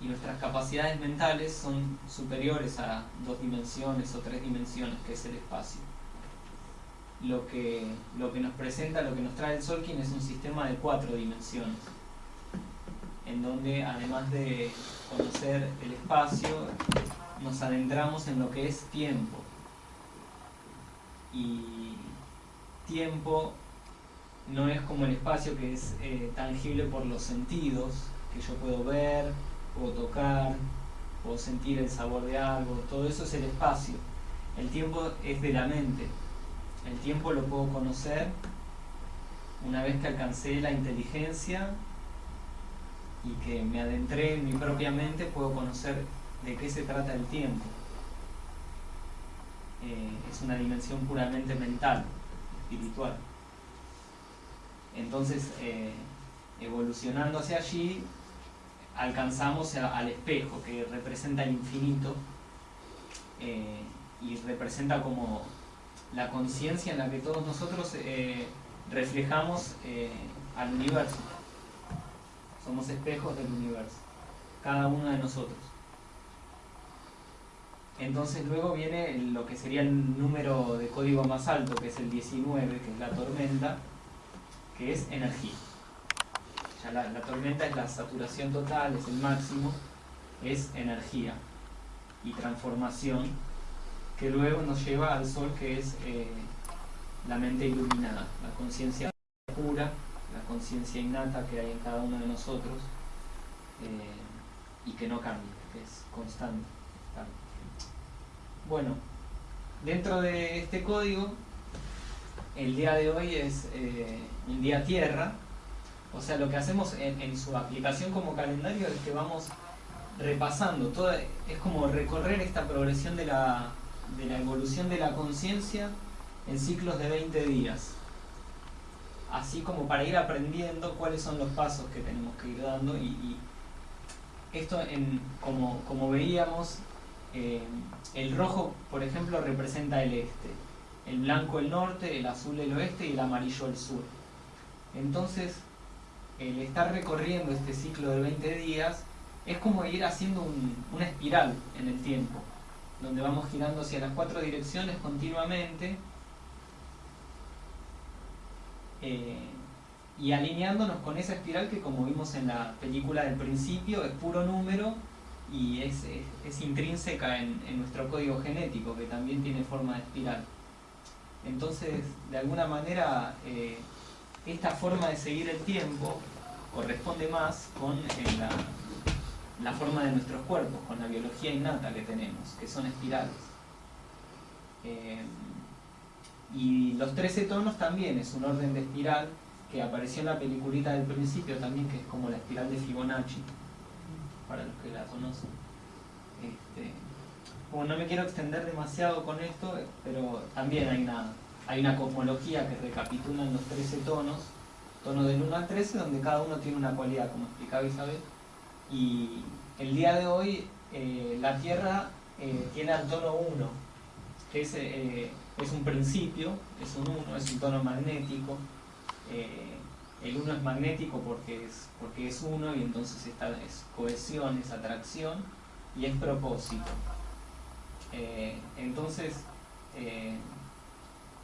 y nuestras capacidades mentales son superiores a dos dimensiones o tres dimensiones, que es el espacio. Lo que, lo que nos presenta, lo que nos trae el Solkin es un sistema de cuatro dimensiones, en donde además de conocer el espacio, nos adentramos en lo que es tiempo. Y tiempo no es como el espacio que es eh, tangible por los sentidos, que yo puedo ver, puedo tocar, puedo sentir el sabor de algo, todo eso es el espacio. El tiempo es de la mente. El tiempo lo puedo conocer una vez que alcancé la inteligencia y que me adentré en mi propia mente, puedo conocer de qué se trata el tiempo. Eh, es una dimensión puramente mental, espiritual. Entonces, eh, evolucionando hacia allí, alcanzamos al espejo, que representa el infinito eh, y representa como la conciencia en la que todos nosotros eh, reflejamos al universo. Somos espejos del universo, cada uno de nosotros. Entonces luego viene lo que sería el número de código más alto, que es el 19, que es la tormenta, que es energía. Ya la, tormenta es la saturación total, es el máximo, es energía y transformación que luego nos lleva al sol que es eh, la mente iluminada, la conciencia pura, la conciencia innata que hay en cada uno de nosotros eh, y que no cambia, que es constante. Bueno, dentro de este código, el día de hoy es eh, un día tierra, o sea, lo que hacemos en, su aplicación como calendario es que vamos repasando, todo, es como recorrer esta progresión de la, de la evolución de la conciencia en ciclos de 20 días. Así como para ir aprendiendo cuáles son los pasos que tenemos que ir dando y, esto en, como, como veíamos, eh, el rojo por ejemplo representa el este, el blanco el norte, el azul el oeste y el amarillo el sur. Entonces, el estar recorriendo este ciclo de 20 días es como ir haciendo una espiral en el tiempo, donde vamos girando hacia las cuatro direcciones continuamente eh, y alineándonos con esa espiral que como vimos en la película del principio es puro número y es, intrínseca en, nuestro código genético que también tiene forma de espiral. Entonces, de alguna manera, eh, esta forma de seguir el tiempo corresponde más con eh, la, forma de nuestros cuerpos, con la biología innata que tenemos, que son espirales. Eh, y los 13 tonos también es un orden de espiral que apareció en la peliculita del principio también, que es como la espiral de Fibonacci, para los que la conocen. Este, bueno, no me quiero extender demasiado con esto, pero también hay una hay una cosmología que recapitula los 13 tonos, tonos del 1 al 13, donde cada uno tiene una cualidad, como explicaba Isabel. Y el día de hoy eh, la Tierra eh, tiene al tono 1, que es, eh, es, un principio, es un 1, es un tono magnético. el 1 es magnético porque es, porque es 1 y entonces esta es cohesión, es atracción y es propósito. Entonces,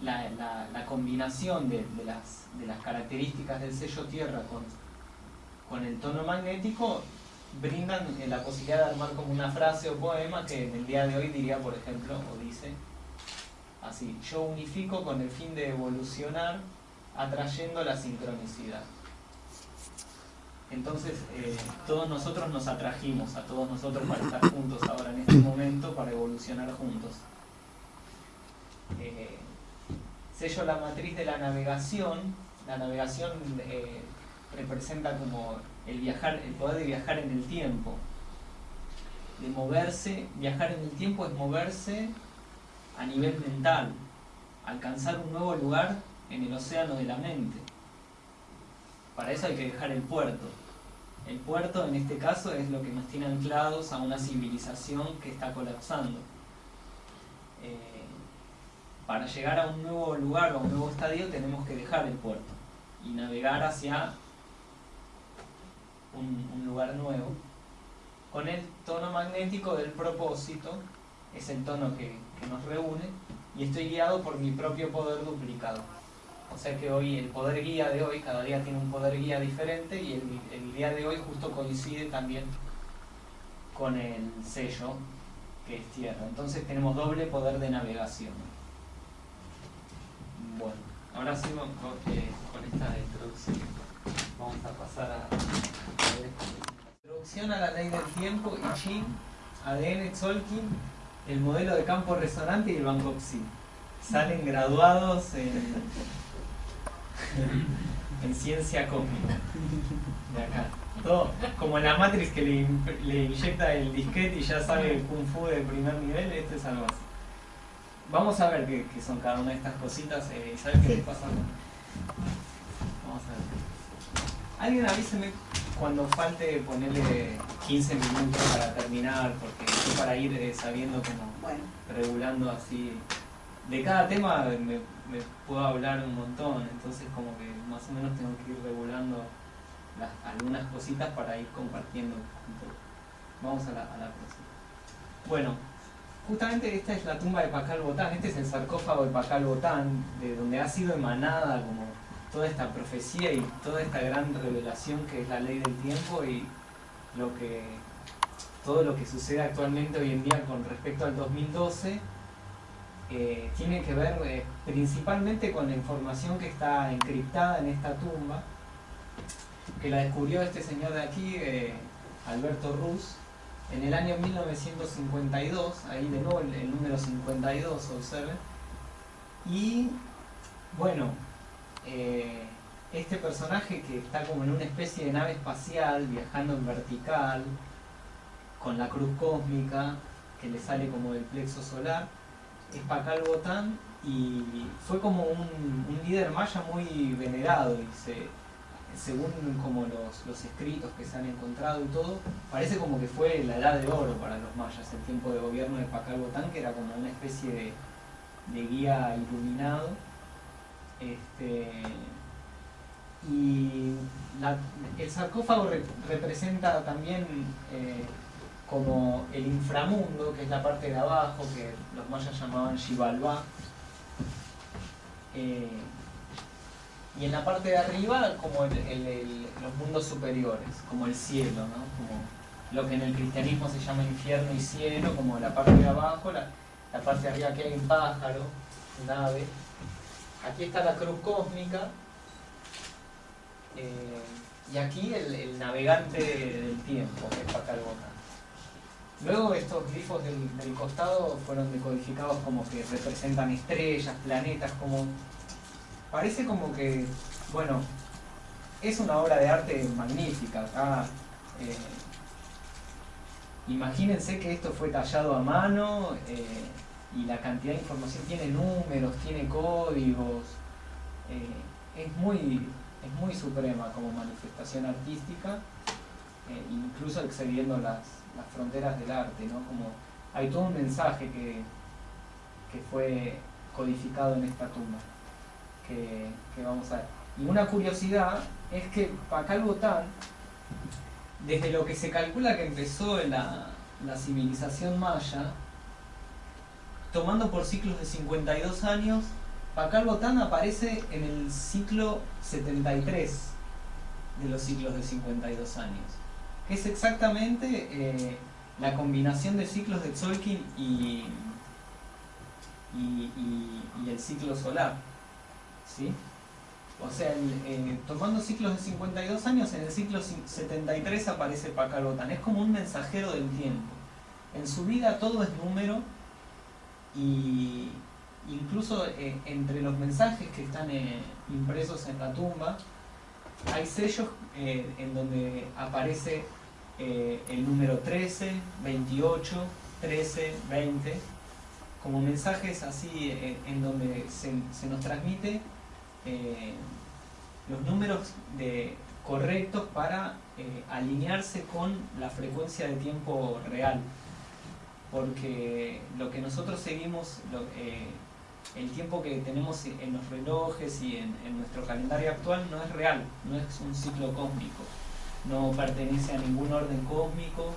la, combinación de, las, características del sello tierra con, con el tono magnético brindan eh, la posibilidad de armar como una frase o poema que en el día de hoy diría, por ejemplo, o dice así, yo unifico con el fin de evolucionar atrayendo la sincronicidad. Entonces, eh, todos nosotros nos atrajimos a todos nosotros para estar juntos ahora en este momento, para evolucionar juntos. Eh, sello la matriz de la navegación. La navegación eh, representa como el, viajar, el poder de viajar en el tiempo. De moverse, viajar en el tiempo es moverse a nivel mental, alcanzar un nuevo lugar en el océano de la mente. Para eso hay que dejar el puerto. El puerto en este caso es lo que nos tiene anclados a una civilización que está colapsando. Eh, para llegar a un nuevo lugar o a un nuevo estadio tenemos que dejar el puerto y navegar hacia un, lugar nuevo, con el tono magnético del propósito, es el tono que, nos reúne, y estoy guiado por mi propio poder duplicado. O sea que hoy, el poder guía de hoy, cada día tiene un poder guía diferente, y el, día de hoy justo coincide también con el sello que es tierra. Entonces tenemos doble poder de navegación. Bueno, ahora sí con, eh, con esta introducción vamos a pasar a, la introducción a la ley del tiempo, I Ching, ADN, Tzolk'in, el modelo de campo resonante y el Banco-Psi. Salen graduados en, en ciencia cósmica de acá como en la Matrix que le, inyecta el disquete y ya sabe Kung Fu de primer nivel, esto es algo así. Vamos a ver qué, son cada una de estas cositas eh, y saber qué les pasa. Vamos a ver. Alguien avíseme cuando falte ponerle 15 minutos para terminar, porque estoy para ir eh, sabiendo como regulando así. De cada tema me, me puedo hablar un montón, entonces como que más o menos tengo que ir regulando algunas cositas para ir compartiendo Vamos a la, próxima. Bueno, justamente esta es la tumba de Pacal Botán, este es el sarcófago de Pacal Botán, de donde ha sido emanada como toda esta profecía y toda esta gran revelación que es la ley del tiempo y lo que todo lo que sucede actualmente hoy en día con respecto al 2012 eh, tiene que ver eh, principalmente con la información que está encriptada en esta tumba que la descubrió este señor de aquí, eh, Alberto Ruz, en el año 1952, ahí de nuevo el, número 52, observen. Y bueno, este personaje que está como en una especie de nave espacial, viajando en vertical, con la cruz cósmica que le sale como del plexo solar, es Pacal Botán y fue como un, líder maya muy venerado y se, según como los, escritos que se han encontrado y todo, parece como que fue la edad de oro para los mayas, el tiempo de gobierno de Pacal Botán, que era como una especie de, guía iluminado. Este, y el sarcófago representa también eh, como el inframundo, que es la parte de abajo, que los mayas llamaban Xibalbá. Eh, y en la parte de arriba como los mundos superiores, como el cielo, ¿no? como lo que en el cristianismo se llama infierno y cielo, como la parte de abajo, la, parte de arriba que hay un pájaro, un ave. Aquí está la cruz cósmica, eh, y aquí el, navegante del tiempo, que es Pacalbota. Luego estos glifos del, del, costado fueron decodificados como que representan estrellas, planetas, como parece como que, bueno, es una obra de arte magnífica. Eh, imagínense que esto fue tallado a mano eh, y la cantidad de información tiene números, tiene códigos. Eh, es, muy, es muy suprema como manifestación artística, incluso excediendo las, fronteras del arte. ¿no? Como hay todo un mensaje que, que fue codificado en esta tumba que, vamos a ver. Y una curiosidad es que Pacal Botán, desde lo que se calcula que empezó la, la civilización maya, tomando por ciclos de 52 años, Pacal Botán aparece en el ciclo 73 de los ciclos de 52 años, que es exactamente eh, la combinación de ciclos de Tzolk'in y, y el ciclo solar. ¿sí? O sea, tomando ciclos de 52 años, en el ciclo 73 aparece Pacal Es como un mensajero del tiempo. En su vida todo es número y incluso eh, entre los mensajes que están eh, impresos en la tumba hay sellos eh, en donde aparece el número 13, 28, 13, 20 como mensajes así en donde se nos transmite eh, los números correctos para eh, alinearse con la frecuencia de tiempo real. Porque lo que nosotros seguimos, eh, el tiempo que tenemos en los relojes y en, nuestro calendario actual no es real, no es un ciclo cósmico. no pertenece a ningún orden cósmico,